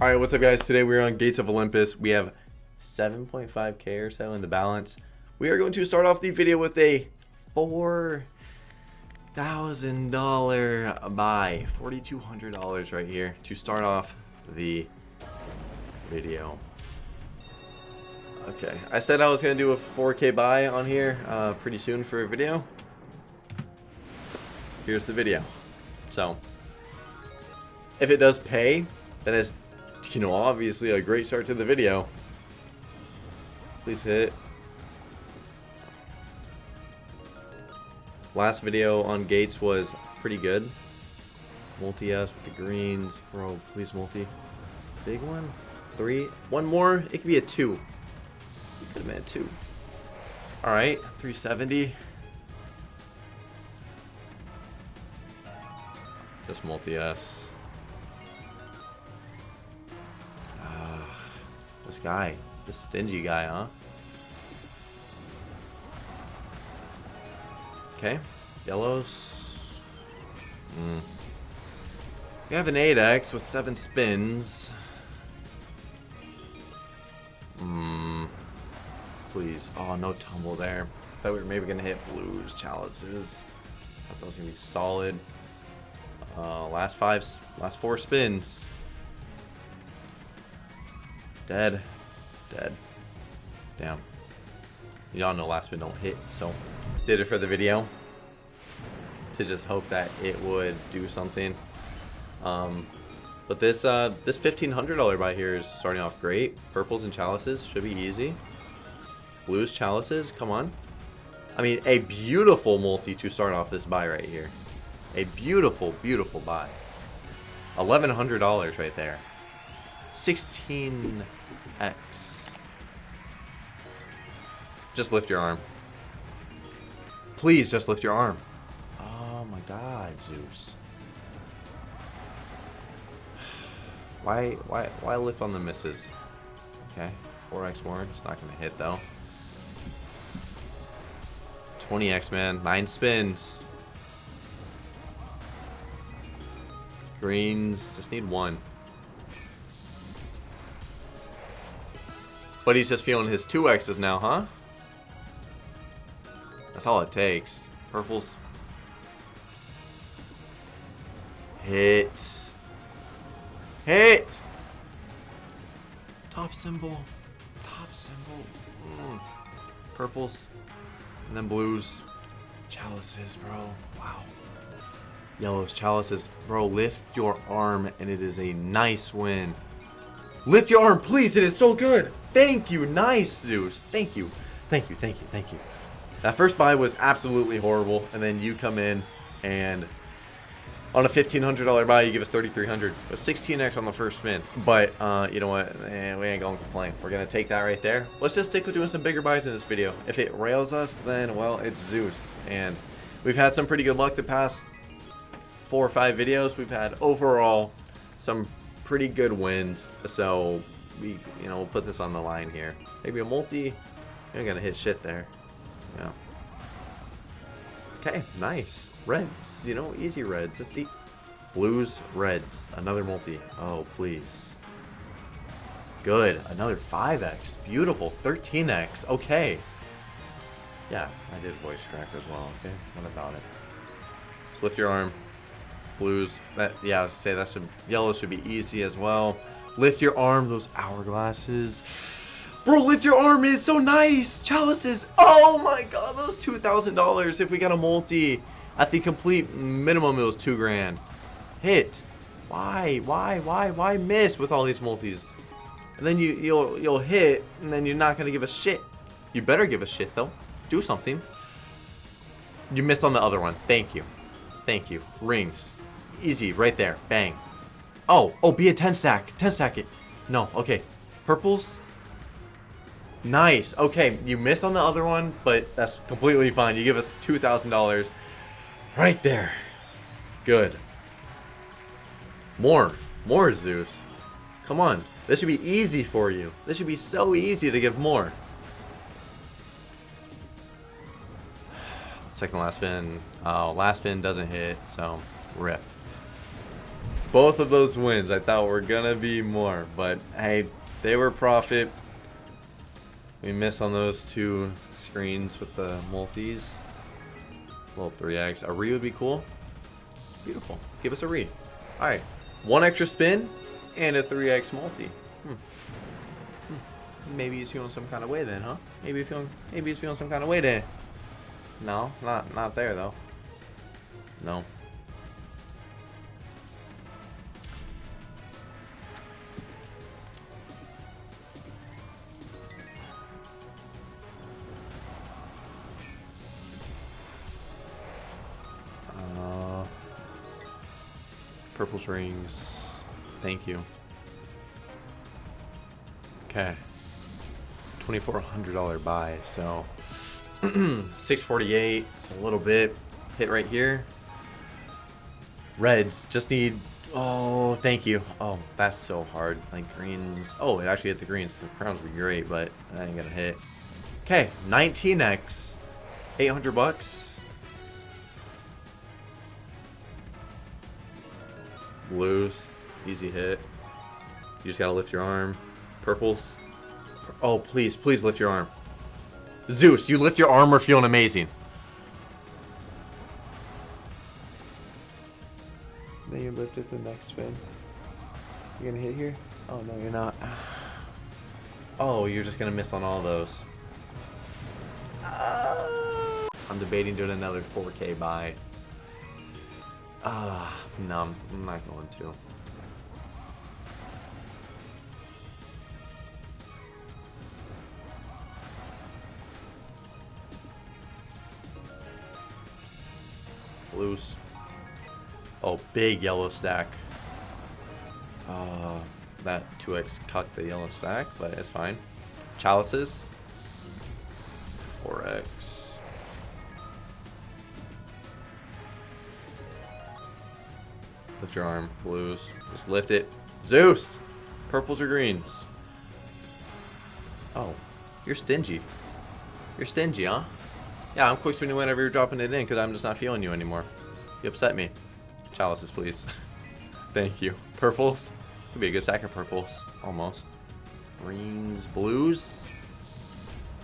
All right, what's up, guys? Today we're on Gates of Olympus. We have 7.5k or so in the balance. We are going to start off the video with a four thousand dollar buy, forty two hundred dollars right here to start off the video. Okay, I said I was gonna do a 4k buy on here uh, pretty soon for a video. Here's the video. So, if it does pay, then it's you know, obviously a great start to the video. Please hit. Last video on Gates was pretty good. Multi-S with the greens. Bro, please multi. Big one? Three? One more? It could be a two. Been a two. Alright, 370. Just multi-S. Guy. This stingy guy, huh? Okay. Yellows. Mm. We have an 8x with 7 spins. Hmm. Please. Oh, no tumble there. Thought we were maybe going to hit blues, chalices. Thought that was going to be solid. Uh, last five, last four spins. Dead. Dead. Damn. Y'all know last spin don't hit, so did it for the video. To just hope that it would do something. Um, but this uh, this $1,500 buy here is starting off great. Purples and chalices should be easy. Blues, chalices, come on. I mean, a beautiful multi to start off this buy right here. A beautiful, beautiful buy. $1,100 right there. 16x. Just lift your arm. Please just lift your arm. Oh my god, Zeus. Why why why lift on the misses? Okay. 4x more. It's not gonna hit though. 20x man. Nine spins. Greens. Just need one. But he's just feeling his 2x's now, huh? That's all it takes. Purples. Hit. Hit! Top symbol. Top symbol. Mm. Purples. And then blues. Chalices, bro. Wow. Yellows, chalices. Bro, lift your arm and it is a nice win. Lift your arm, please. It is so good. Thank you. Nice, Zeus. Thank you. Thank you. Thank you. Thank you. That first buy was absolutely horrible. And then you come in and on a $1,500 buy, you give us 3300 A 16x on the first spin. But, uh, you know what? Eh, we ain't going to complain. We're going to take that right there. Let's just stick with doing some bigger buys in this video. If it rails us, then, well, it's Zeus. And we've had some pretty good luck the past four or five videos. We've had overall some pretty good wins. So we, you know, we'll put this on the line here. Maybe a multi. You're gonna hit shit there. Yeah. Okay, nice. Reds, you know, easy reds. Let's see. Blues, reds. Another multi. Oh, please. Good. Another 5x. Beautiful. 13x. Okay. Yeah, I did voice crack as well. Okay, what about it? Just lift your arm blues. That yeah, I was say that should yellow should be easy as well. Lift your arm, those hourglasses. Bro, lift your arm is so nice. Chalices. Oh my god, those two thousand dollars if we got a multi. At the complete minimum, it was two grand. Hit. Why? Why? Why? Why miss with all these multis? And then you you'll you'll hit, and then you're not gonna give a shit. You better give a shit though. Do something. You missed on the other one. Thank you. Thank you. Rings. Easy, right there. Bang. Oh, oh, be a 10 stack. 10 stack it. No, okay. Purples. Nice. Okay, you missed on the other one, but that's completely fine. You give us $2,000 right there. Good. More. More Zeus. Come on. This should be easy for you. This should be so easy to give more. Second last spin. Oh, last spin doesn't hit, so rip. Both of those wins I thought were gonna be more, but hey, they were profit. We miss on those two screens with the multis. Well, 3x. A re would be cool. Beautiful. Give us a re. Alright. One extra spin and a 3x multi. Hmm. Hmm. Maybe he's feeling some kind of way then, huh? Maybe he's feeling maybe he's feeling some kind of way then. No, not not there though. No. Purple's rings. Thank you. Okay. $2,400 buy, so 648. It's a little bit. Hit right here. Reds just need. Oh, thank you. Oh, that's so hard. Like greens. Oh, it actually hit the greens. The crowns were great, but that ain't gonna hit. Okay, 19x. 800 bucks. Blues. Easy hit. You just gotta lift your arm. Purples. Oh, please, please lift your arm. Zeus, you lift your arm, we're feeling amazing. Then you lift it the next spin. You gonna hit here? Oh no, you're not. Oh, you're just gonna miss on all those. Uh, I'm debating doing another 4K buy. Ah, uh, no, I'm not going to. Blues. Oh, big yellow stack. Uh, that 2x cut the yellow stack, but it's fine. Chalices. 4x. Lift your arm, blues. Just lift it. Zeus! Purples or greens? Oh, you're stingy. You're stingy, huh? Yeah, I'm quick spinning whenever you're dropping it in because I'm just not feeling you anymore. You upset me. Chalices, please. Thank you. Purples? Could be a good stack of purples. Almost. Greens, blues.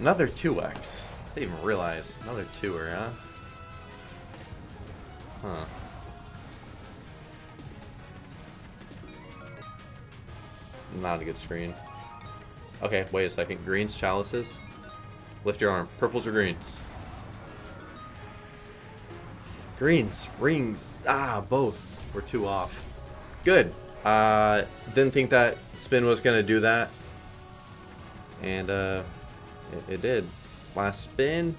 Another 2x. Didn't even realize. Another 2er, huh? Huh. Not a good screen. Okay, wait a second. Greens, chalices. Lift your arm. Purples or greens? Greens, rings, ah, both. We're two off. Good. Uh, didn't think that spin was going to do that. And uh, it, it, did. Last spin,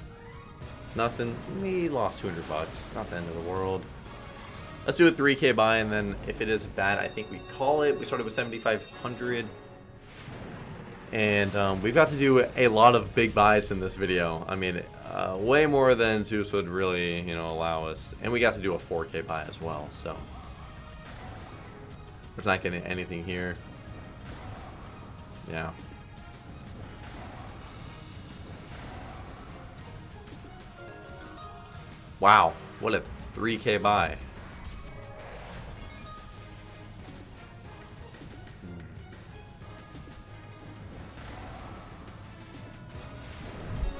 nothing. We lost 200 bucks. Not the end of the world. Let's do a 3k buy, and then if it is bad, I think we call it. We started with 7,500. And um, we've got to do a lot of big buys in this video. I mean, uh, way more than Zeus would really, you know, allow us. And we got to do a 4K buy as well, so. There's not getting anything here. Yeah. Wow, what a 3K buy.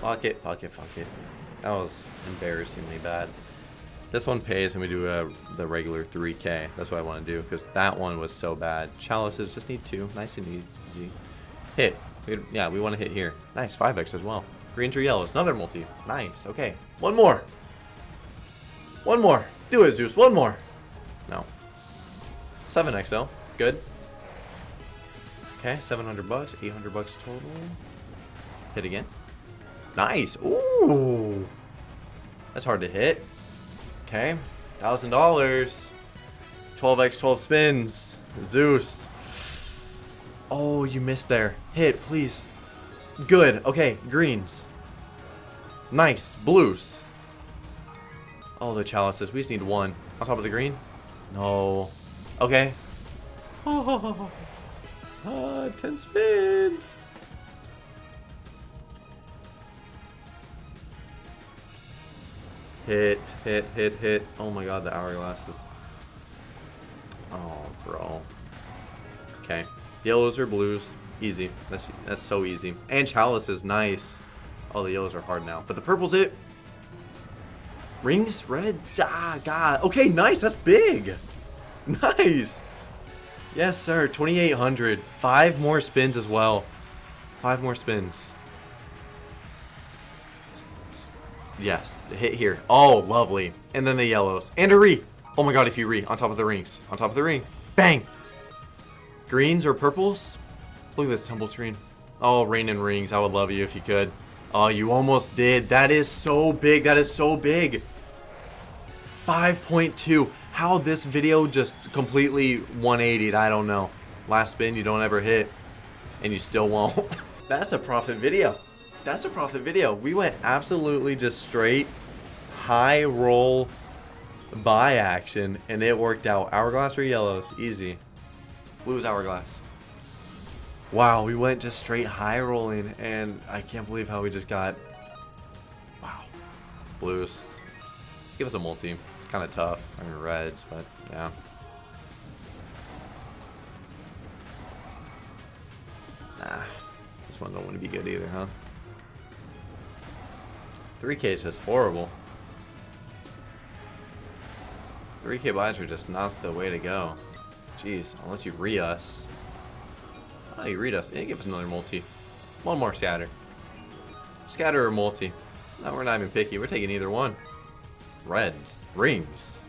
Fuck it, fuck it, fuck it. That was embarrassingly bad. This one pays and we do uh, the regular 3k. That's what I want to do because that one was so bad. Chalices just need two. Nice and easy. Hit. Yeah, we want to hit here. Nice, 5x as well. Greens to yellows. Another multi. Nice. Okay. One more. One more. Do it, Zeus. One more. No. 7x though. Good. Okay, 700 bucks. 800 bucks total. Hit again. Nice. Ooh. That's hard to hit. Okay. $1,000. 12x, 12 spins. Zeus. Oh, you missed there. Hit, please. Good. Okay, greens. Nice. Blues. Oh, the chalices. We just need one. On top of the green? No. Okay. Oh, ah, 10 spins. Hit, hit, hit, hit. Oh my god, the hourglasses. Oh, bro. Okay. Yellows or blues. Easy. That's that's so easy. And Chalice is nice. Oh, the yellows are hard now. But the purple's it. Rings, reds. Ah, God. Okay, nice. That's big. Nice. Yes, sir. 2,800. Five more spins as well. Five more spins. Yes, hit here. Oh, lovely. And then the yellows. And a re. Oh my god, if you re. On top of the rings. On top of the ring. Bang. Greens or purples? Look at this tumble screen. Oh, rain and rings. I would love you if you could. Oh, you almost did. That is so big. That is so big. 5.2. How this video just completely 180'd, I don't know. Last spin, you don't ever hit. And you still won't. That's a profit video. That's a profit video. We went absolutely just straight high roll buy action and it worked out. Hourglass or yellows? Easy. Blue's hourglass. Wow, we went just straight high rolling and I can't believe how we just got wow. Blues. Give us a multi. It's kind of tough. I mean reds, but yeah. Nah. This one don't want to be good either, huh? 3k is just horrible. 3k buys are just not the way to go. Jeez, unless you re us. Oh, you read us. Yeah, give us another multi. One more scatter. Scatter or multi. No, we're not even picky. We're taking either one. Reds. Rings.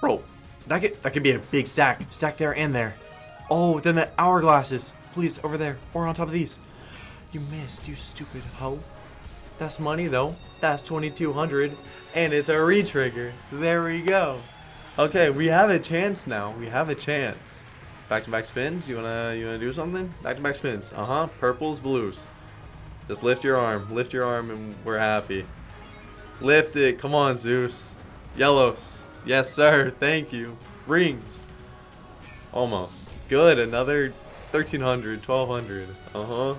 Bro, that could, that could be a big stack. Stack there and there. Oh, then the hourglasses. Please, over there. Or on top of these. You missed, you stupid hoe. That's money, though. That's 2200 And it's a re-trigger. There we go. Okay, we have a chance now. We have a chance. Back-to-back -back spins. You wanna you wanna do something? Back-to-back -back spins. Uh-huh. Purples, blues. Just lift your arm. Lift your arm and we're happy. Lift it. Come on, Zeus. Yellows. Yes, sir. Thank you. Rings. Almost. Good. Another 1300, 1200. Uh-huh.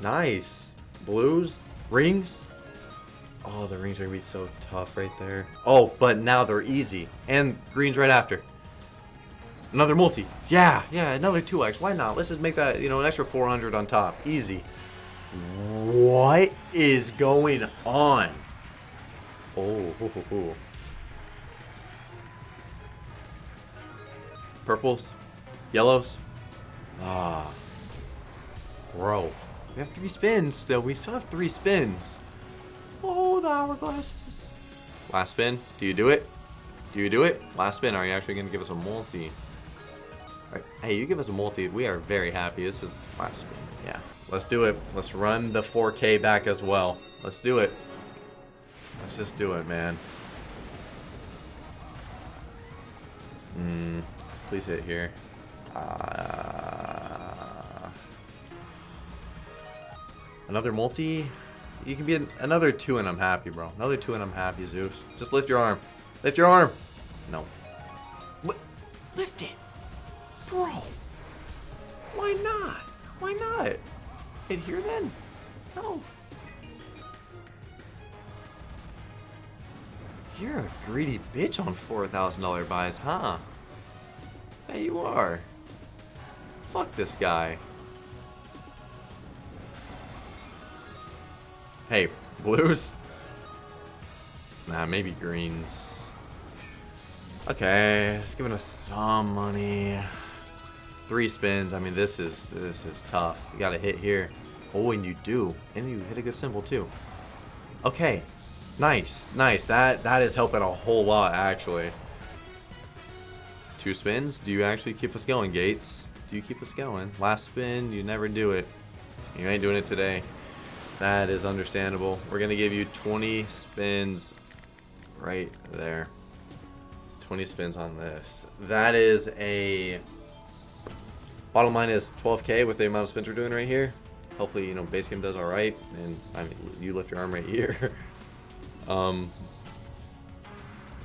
Nice. Blues. Rings. Oh, the rings are going to be so tough right there. Oh, but now they're easy. And greens right after. Another multi. Yeah, yeah, another 2x. Why not? Let's just make that, you know, an extra 400 on top. Easy. What is going on? Oh, hoo, hoo, hoo. Purples. Yellows. Ah. Bro. We have three spins still. We still have three spins. Oh, the hourglasses. Last spin. Do you do it? Do you do it? Last spin. Are you actually going to give us a multi? Right. Hey, you give us a multi. We are very happy. This is last spin. Yeah. Let's do it. Let's run the 4K back as well. Let's do it. Let's just do it, man. Hmm. Please hit here. Uh, another multi? You can be an, another two and I'm happy, bro. Another two and I'm happy, Zeus. Just lift your arm. Lift your arm. No. Li lift it. Bro. Why not? Why not? Hit here then? No. You're a greedy bitch on $4,000 buys, huh? Hey, you are. Fuck this guy. Hey, blues? Nah, maybe greens. Okay, it's giving us some money. Three spins. I mean, this is this is tough. You got to hit here. Oh, and you do, and you hit a good symbol too. Okay, nice, nice. That that is helping a whole lot actually. Two spins. Do you actually keep us going, Gates? Do you keep us going? Last spin, you never do it. You ain't doing it today. That is understandable. We're going to give you 20 spins right there. 20 spins on this. That is a... Bottom line is 12k with the amount of spins we're doing right here. Hopefully, you know, base game does alright. And, I mean, you lift your arm right here. um,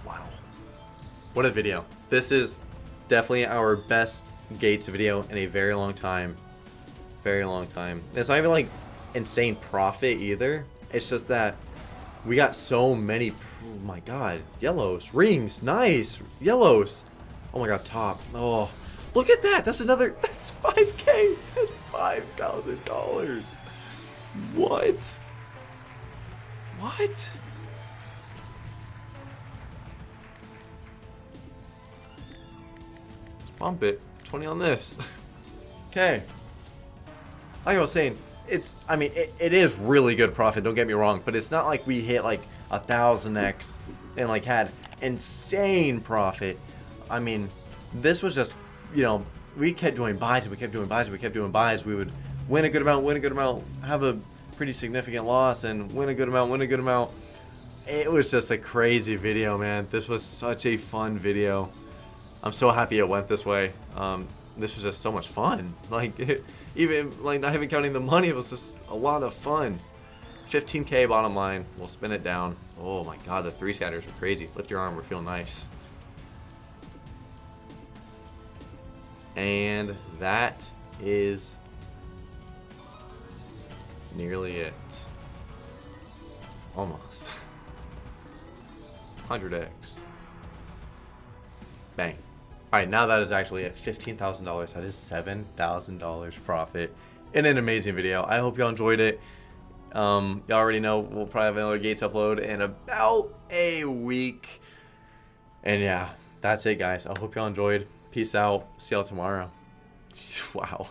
wow. What a video. This is definitely our best Gates video in a very long time. Very long time. It's not even like insane profit either. It's just that We got so many. Oh my god. Yellows. Rings. Nice. Yellows. Oh my god. Top. Oh. Look at that. That's another. That's 5k. That's $5,000. What? What? Let's bump it. 20 on this. okay. Like I was saying, it's I mean it, it is really good profit. Don't get me wrong, but it's not like we hit like a thousand x and like had insane profit. I mean, this was just you know we kept doing buys and we kept doing buys and we kept doing buys. We would win a good amount, win a good amount, have a pretty significant loss, and win a good amount, win a good amount. It was just a crazy video, man. This was such a fun video. I'm so happy it went this way. Um, this was just so much fun. Like. It, even like not even counting the money, it was just a lot of fun. 15k bottom line. We'll spin it down. Oh my god, the three scatters are crazy. Lift your arm, we're feeling nice. And that is nearly it. Almost. 100x. Bang. Alright, now that is actually at $15,000. That is $7,000 profit in an amazing video. I hope y'all enjoyed it. Um, y'all already know we'll probably have another Gates upload in about a week. And yeah, that's it, guys. I hope y'all enjoyed. Peace out. See y'all tomorrow. Wow.